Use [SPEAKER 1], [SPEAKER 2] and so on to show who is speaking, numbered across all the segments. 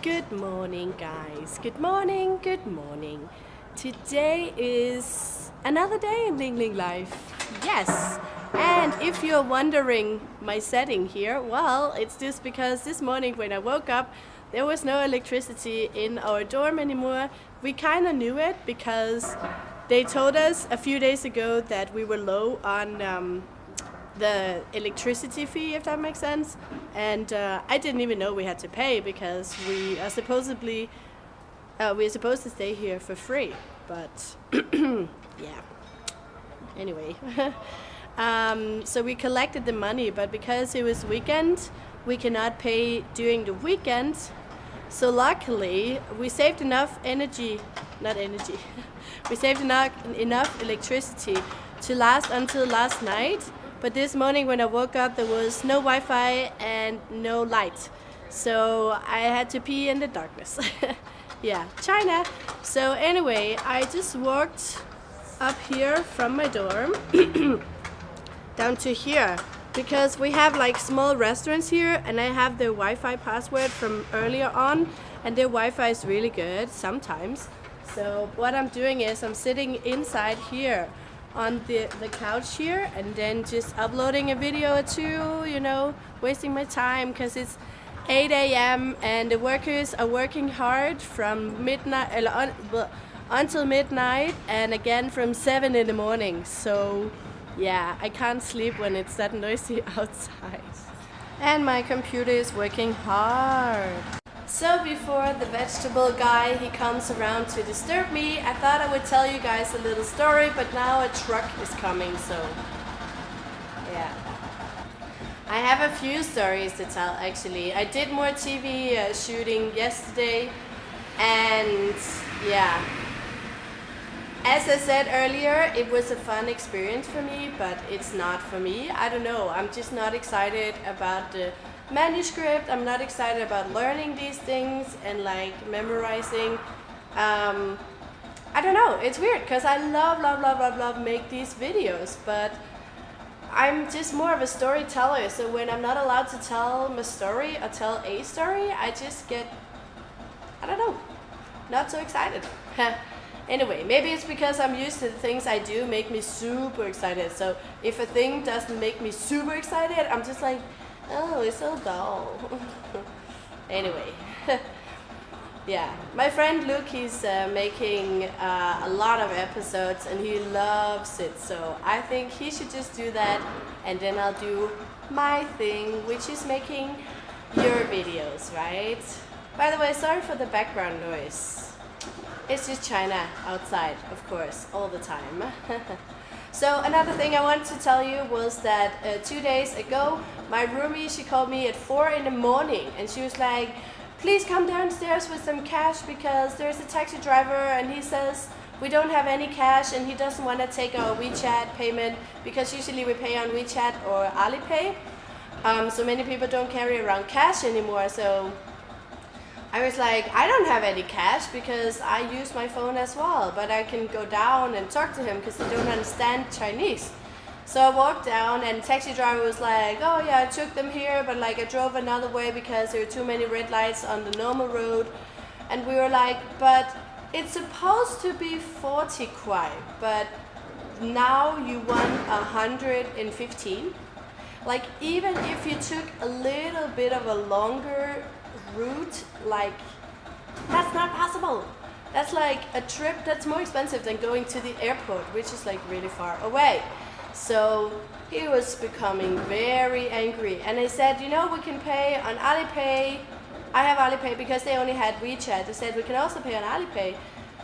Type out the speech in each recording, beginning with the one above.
[SPEAKER 1] Good morning, guys. Good morning, good morning. Today is another day in Ling Ling life. Yes. And if you're wondering my setting here, well, it's just because this morning when I woke up, there was no electricity in our dorm anymore. We kind of knew it because they told us a few days ago that we were low on um, the electricity fee, if that makes sense. And uh, I didn't even know we had to pay because we are supposedly uh, we're supposed to stay here for free. But yeah. Anyway, um, so we collected the money, but because it was weekend, we cannot pay during the weekend. So luckily, we saved enough energy, not energy, we saved enough, enough electricity to last until last night but this morning when I woke up, there was no Wi-Fi and no light. So I had to pee in the darkness. yeah, China. So anyway, I just walked up here from my dorm down to here because we have like small restaurants here and I have the Wi-Fi password from earlier on and their Wi-Fi is really good sometimes. So what I'm doing is I'm sitting inside here on the, the couch here and then just uploading a video or two, you know, wasting my time because it's 8 a.m. and the workers are working hard from midnight uh, until midnight and again from 7 in the morning. So yeah, I can't sleep when it's that noisy outside. And my computer is working hard. So before the vegetable guy he comes around to disturb me, I thought I would tell you guys a little story, but now a truck is coming, so yeah. I have a few stories to tell actually. I did more TV uh, shooting yesterday and yeah. As I said earlier, it was a fun experience for me, but it's not for me. I don't know, I'm just not excited about the manuscript. I'm not excited about learning these things and like memorizing. Um, I don't know, it's weird because I love, love, love, love, love make these videos, but I'm just more of a storyteller. So when I'm not allowed to tell my story or tell a story, I just get, I don't know, not so excited. anyway, maybe it's because I'm used to the things I do make me super excited. So if a thing doesn't make me super excited, I'm just like, Oh, it's so dull. anyway. yeah, my friend Luke, he's uh, making uh, a lot of episodes and he loves it. So I think he should just do that and then I'll do my thing, which is making your videos, right? By the way, sorry for the background noise. It's just China outside, of course, all the time. So another thing I wanted to tell you was that uh, two days ago, my roomie, she called me at 4 in the morning and she was like, please come downstairs with some cash because there's a taxi driver and he says we don't have any cash and he doesn't want to take our WeChat payment because usually we pay on WeChat or Alipay. Um, so many people don't carry around cash anymore. So I was like, I don't have any cash because I use my phone as well, but I can go down and talk to him because they don't understand Chinese. So I walked down and taxi driver was like, oh yeah, I took them here, but like I drove another way because there were too many red lights on the normal road. And we were like, but it's supposed to be 40 kwai, but now you want 115. Like even if you took a little bit of a longer route, like, that's not possible. That's like a trip that's more expensive than going to the airport, which is like really far away. So he was becoming very angry. And I said, you know, we can pay on Alipay. I have Alipay because they only had WeChat. They said, we can also pay on Alipay.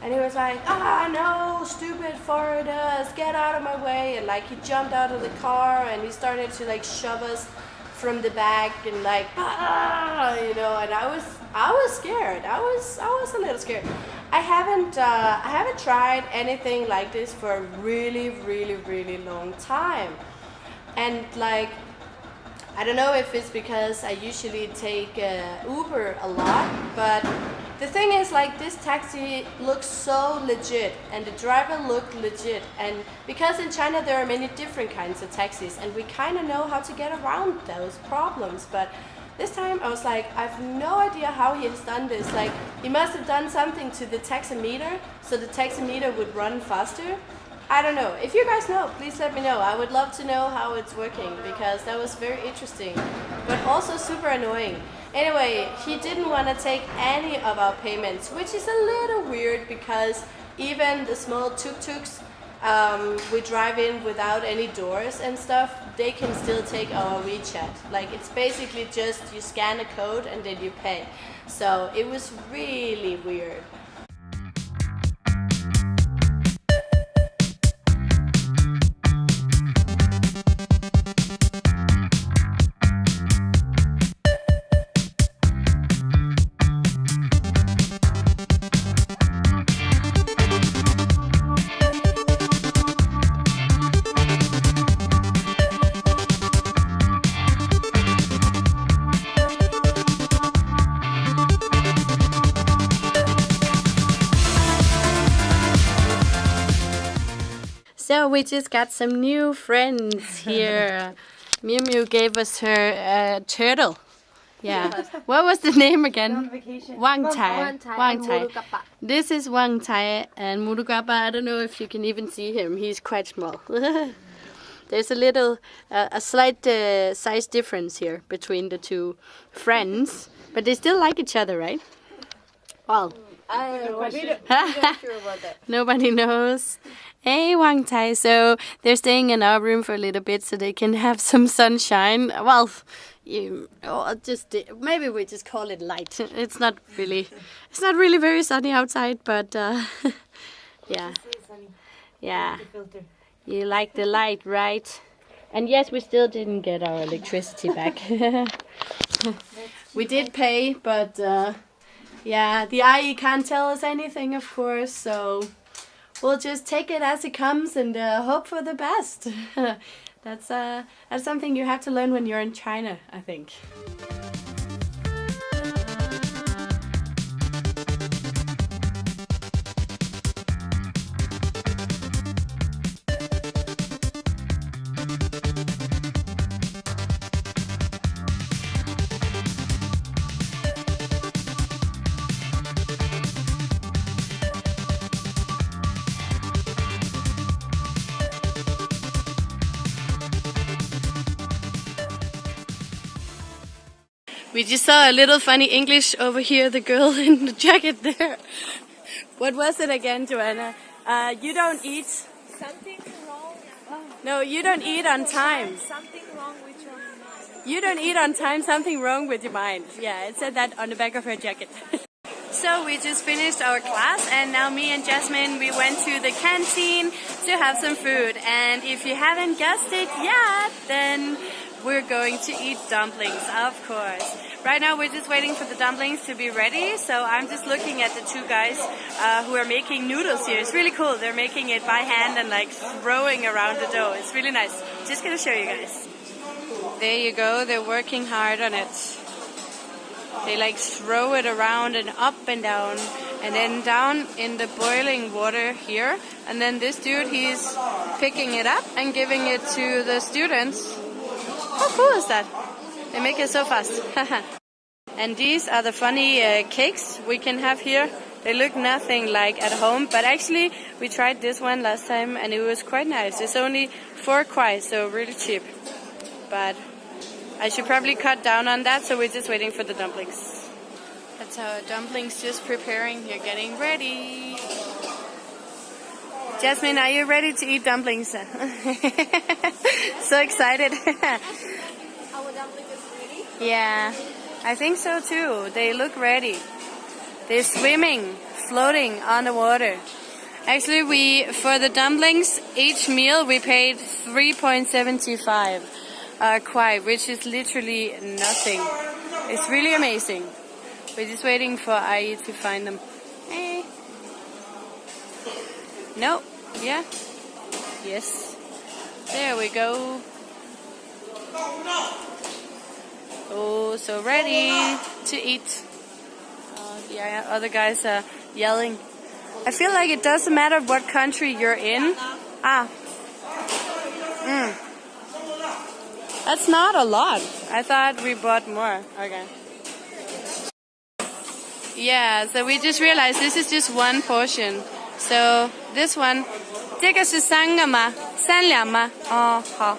[SPEAKER 1] And he was like, ah, no, stupid foreigners, get out of my way. And like he jumped out of the car and he started to like shove us from the back and like ah, you know and I was I was scared. I was I was a little scared. I haven't uh, I haven't tried anything like this for a really really really long time. And like I don't know if it's because I usually take uh, Uber a lot but the thing is like this taxi looks so legit and the driver looked legit and because in China there are many different kinds of taxis and we kind of know how to get around those problems but This time I was like, I have no idea how he has done this. Like, he must have done something to the taximeter so the taximeter would run faster. I don't know. If you guys know, please let me know. I would love to know how it's working because that was very interesting, but also super annoying. Anyway, he didn't want to take any of our payments, which is a little weird because even the small tuk-tuks um, we drive in without any doors and stuff, they can still take our WeChat. Like it's basically just you scan a code and then you pay. So it was really weird. So we just got some new friends here. Miu Miu gave us her uh, turtle. Yeah. what was the name again? Wang Tai. Wang Tai. This is Wang Tai and Murugappa. I don't know if you can even see him. He's quite small. There's a little, uh, a slight uh, size difference here between the two friends, but they still like each other, right? Well,
[SPEAKER 2] I don't know. I'm not sure about that.
[SPEAKER 1] Nobody knows. Hey, Wang Tai. So they're staying in our room for a little bit so they can have some sunshine. Well, you or just maybe we just call it light. It's not really, it's not really very sunny outside, but uh, yeah, yeah. You like the light, right? And yes, we still didn't get our electricity back. we did pay, but. Uh, yeah, the ayi can't tell us anything, of course, so we'll just take it as it comes and uh, hope for the best. that's, uh, that's something you have to learn when you're in China, I think. We just saw a little funny English over here, the girl in the jacket there. What was it again, Joanna? Uh, you don't eat.
[SPEAKER 2] Something wrong.
[SPEAKER 1] No, you don't eat on time.
[SPEAKER 2] Something wrong with your mind.
[SPEAKER 1] You don't eat on time, something wrong with your mind. Yeah, it said that on the back of her jacket. so we just finished our class and now me and Jasmine, we went to the canteen to have some food. And if you haven't guessed it yet, then we're going to eat dumplings, of course. Right now we're just waiting for the dumplings to be ready, so I'm just looking at the two guys uh, who are making noodles here. It's really cool. They're making it by hand and like throwing around the dough. It's really nice. Just gonna show you guys. There you go. They're working hard on it. They like throw it around and up and down and then down in the boiling water here. And then this dude, he's picking it up and giving it to the students how cool is that? They make it so fast. and these are the funny uh, cakes we can have here. They look nothing like at home, but actually we tried this one last time and it was quite nice. It's only four kwai, so really cheap. But I should probably cut down on that, so we're just waiting for the dumplings. That's our dumplings just preparing. You're getting ready. Jasmine, are you ready to eat dumplings? so excited.
[SPEAKER 2] Our dumpling is ready?
[SPEAKER 1] Yeah, I think so too. They look ready. They're swimming, floating on the water. Actually, we for the dumplings, each meal we paid 3.75 uh, kwai, which is literally nothing. It's really amazing. We're just waiting for Ai to find them. Hey. No. Yeah. Yes. There we go. Oh, so ready to eat. Uh, yeah, other guys are yelling. I feel like it doesn't matter what country you're in. Ah. Mm. That's not a lot. I thought we bought more. Okay. Yeah, so we just realized this is just one portion. So this one, 这个是三个吗？三两吗？哦，好。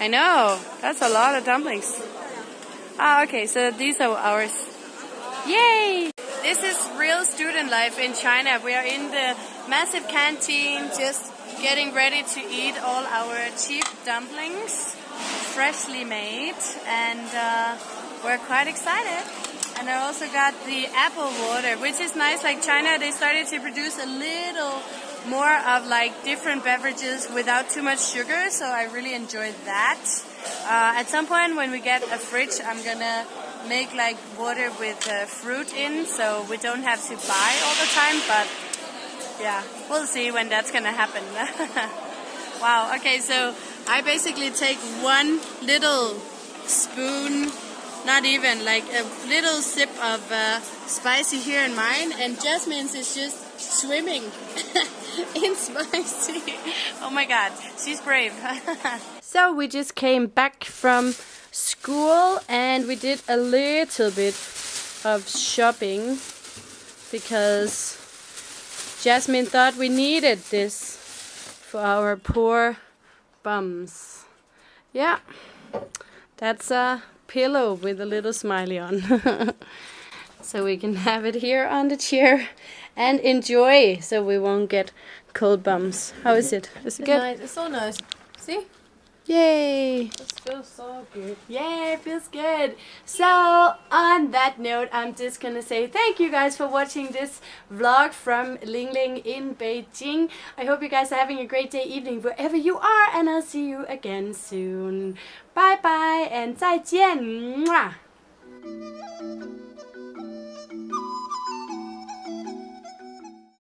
[SPEAKER 1] I know. That's a lot of dumplings. Ah, okay. So these are ours. Yay! This is real student life in China. We are in the massive canteen, just getting ready to eat all our cheap dumplings, freshly made, and uh, we're quite excited. And I also got the apple water, which is nice. Like China, they started to produce a little more of like different beverages without too much sugar, so I really enjoyed that. Uh, at some point when we get a fridge, I'm gonna make like water with uh, fruit in, so we don't have to buy all the time, but yeah, we'll see when that's gonna happen. wow, okay, so I basically take one little spoon, not even, like a little sip of uh, spicy here in mine, and Jasmine's is just swimming in spicy. Oh my god, she's brave. so we just came back from school and we did a little bit of shopping because Jasmine thought we needed this for our poor bums. Yeah, that's a pillow with a little smiley on. so we can have it here on the chair and enjoy so we won't get cold bumps. How is it? Is it good?
[SPEAKER 2] Nice. It's so nice. See?
[SPEAKER 1] Yay!
[SPEAKER 2] It feels so good.
[SPEAKER 1] Yay, it feels good. So, on that note, I'm just gonna say thank you guys for watching this vlog from Ling Ling in Beijing. I hope you guys are having a great day, evening, wherever you are, and I'll see you again soon. Bye bye and 再见. Mwah.